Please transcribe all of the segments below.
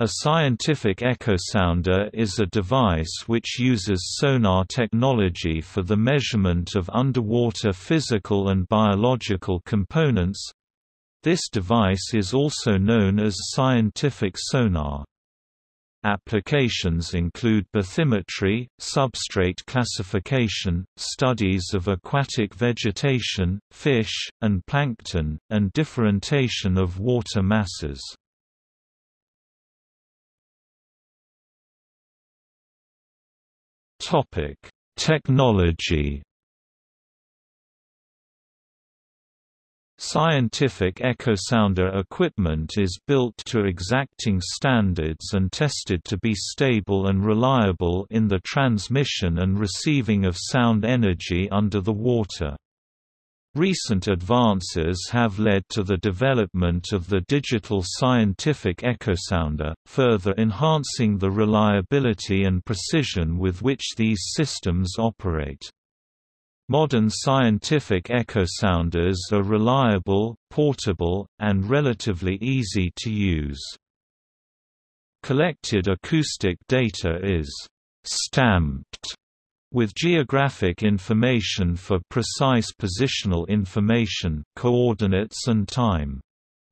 A scientific echosounder is a device which uses sonar technology for the measurement of underwater physical and biological components. This device is also known as scientific sonar. Applications include bathymetry, substrate classification, studies of aquatic vegetation, fish, and plankton, and differentiation of water masses. Topic: Technology. Scientific echosounder equipment is built to exacting standards and tested to be stable and reliable in the transmission and receiving of sound energy under the water. Recent advances have led to the development of the digital scientific echosounder, further enhancing the reliability and precision with which these systems operate. Modern scientific echosounders are reliable, portable, and relatively easy to use. Collected acoustic data is «stamped» with geographic information for precise positional information coordinates and time.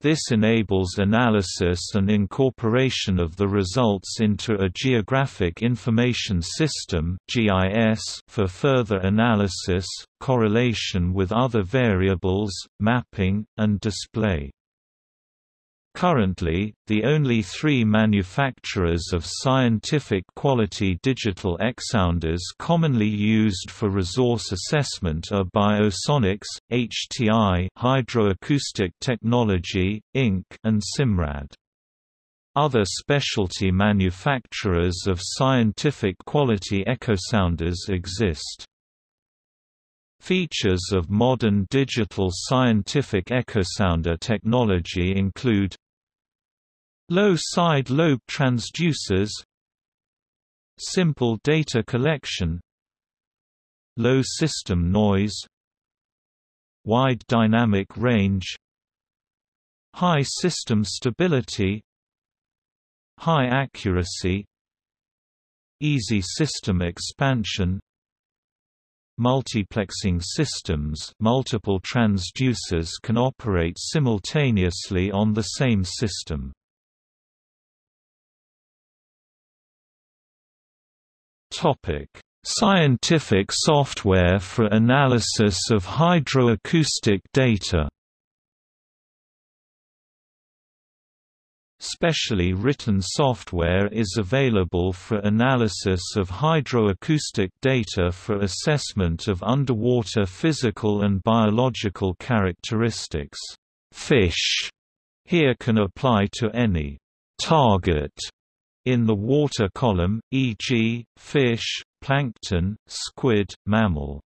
This enables analysis and incorporation of the results into a Geographic Information System for further analysis, correlation with other variables, mapping, and display. Currently, the only three manufacturers of scientific quality digital echsounders commonly used for resource assessment are Biosonics, HTI Hydroacoustic Technology, Inc. and Simrad. Other specialty manufacturers of scientific quality echosounders exist. Features of modern digital scientific echosounder technology include Low side lobe transducers Simple data collection Low system noise Wide dynamic range High system stability High accuracy Easy system expansion Multiplexing systems multiple transducers can operate simultaneously on the same system. Topic: Scientific software for analysis of hydroacoustic data. Specially written software is available for analysis of hydroacoustic data for assessment of underwater physical and biological characteristics. Fish here can apply to any target in the water column, e.g., fish, plankton, squid, mammal.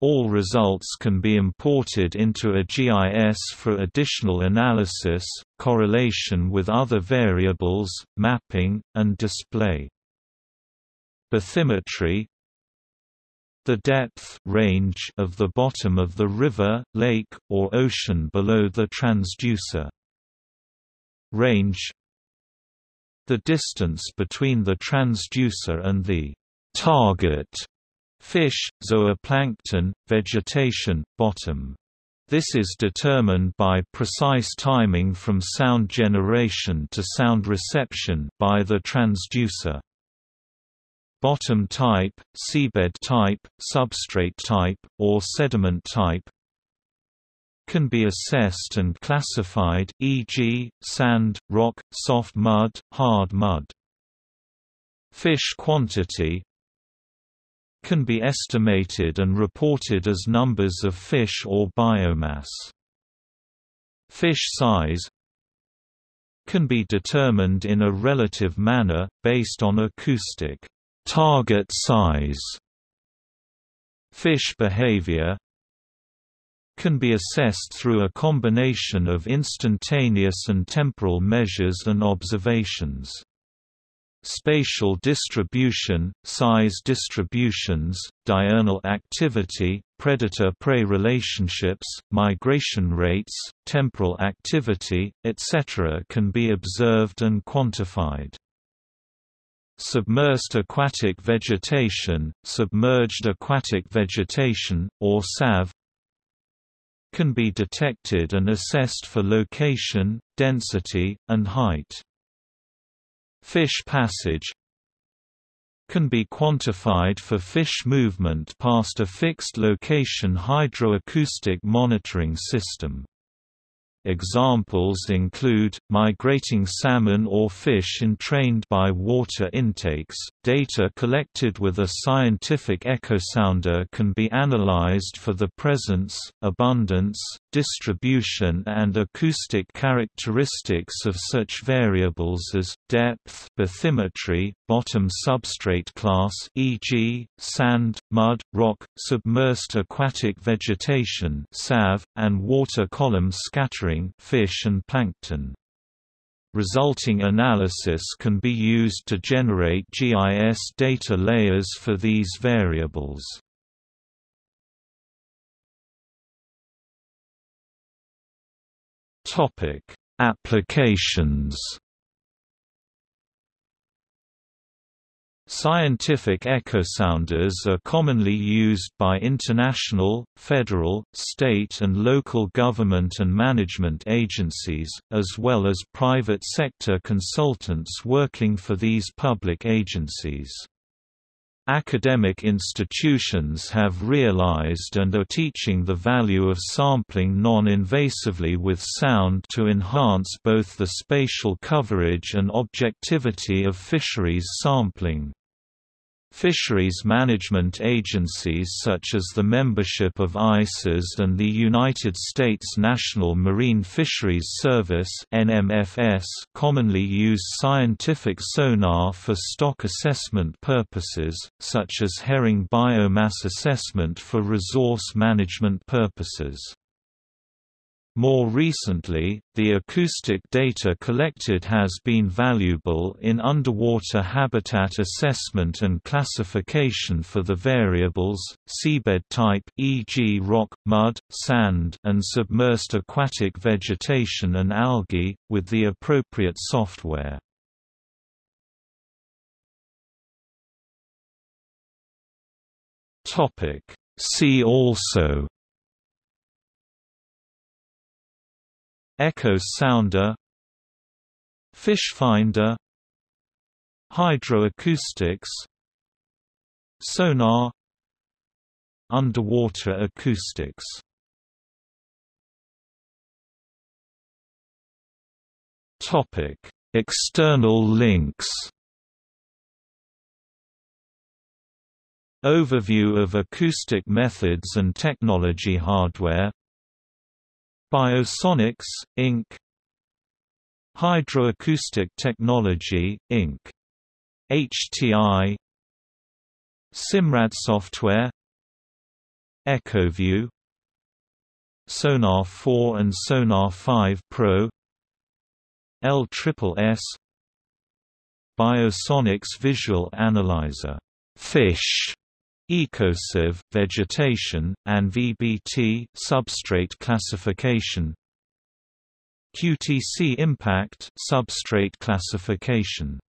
All results can be imported into a GIS for additional analysis, correlation with other variables, mapping, and display. Bathymetry The depth range of the bottom of the river, lake, or ocean below the transducer. Range the distance between the transducer and the target fish, zooplankton, vegetation, bottom. This is determined by precise timing from sound generation to sound reception by the transducer. Bottom type, seabed type, substrate type, or sediment type can be assessed and classified e.g., sand, rock, soft mud, hard mud. Fish quantity can be estimated and reported as numbers of fish or biomass. Fish size can be determined in a relative manner, based on acoustic target size. Fish behavior can be assessed through a combination of instantaneous and temporal measures and observations. spatial distribution, size distributions, diurnal activity, predator-prey relationships, migration rates, temporal activity, etc. can be observed and quantified. Submersed aquatic vegetation, submerged aquatic vegetation, or SAV can be detected and assessed for location, density, and height. Fish passage can be quantified for fish movement past a fixed location hydroacoustic monitoring system. Examples include, migrating salmon or fish entrained by water intakes. Data collected with a scientific echosounder can be analyzed for the presence, abundance, distribution and acoustic characteristics of such variables as, depth bathymetry, bottom substrate class e.g., sand, mud, rock, submersed aquatic vegetation SAV, and water column scattering fish and plankton. Resulting analysis can be used to generate GIS data layers for these variables. Topic: Applications Scientific echosounders are commonly used by international, federal, state and local government and management agencies, as well as private sector consultants working for these public agencies. Academic institutions have realized and are teaching the value of sampling non-invasively with sound to enhance both the spatial coverage and objectivity of fisheries sampling. Fisheries management agencies such as the membership of ICES and the United States National Marine Fisheries Service commonly use scientific sonar for stock assessment purposes, such as herring biomass assessment for resource management purposes. More recently, the acoustic data collected has been valuable in underwater habitat assessment and classification for the variables, seabed type e.g. rock, mud, sand and submersed aquatic vegetation and algae, with the appropriate software. See also Echo sounder Fish finder Hydroacoustics Sonar Underwater acoustics Topic: External links. Overview of acoustic methods and technology hardware Biosonics, Inc. Hydroacoustic Technology, Inc. HTI Simrad Software. EchoView Sonar 4 and Sonar 5 Pro. LSSS Biosonics Visual Analyzer. Fish EcoSAV vegetation, and VBT substrate classification. QTC impact substrate classification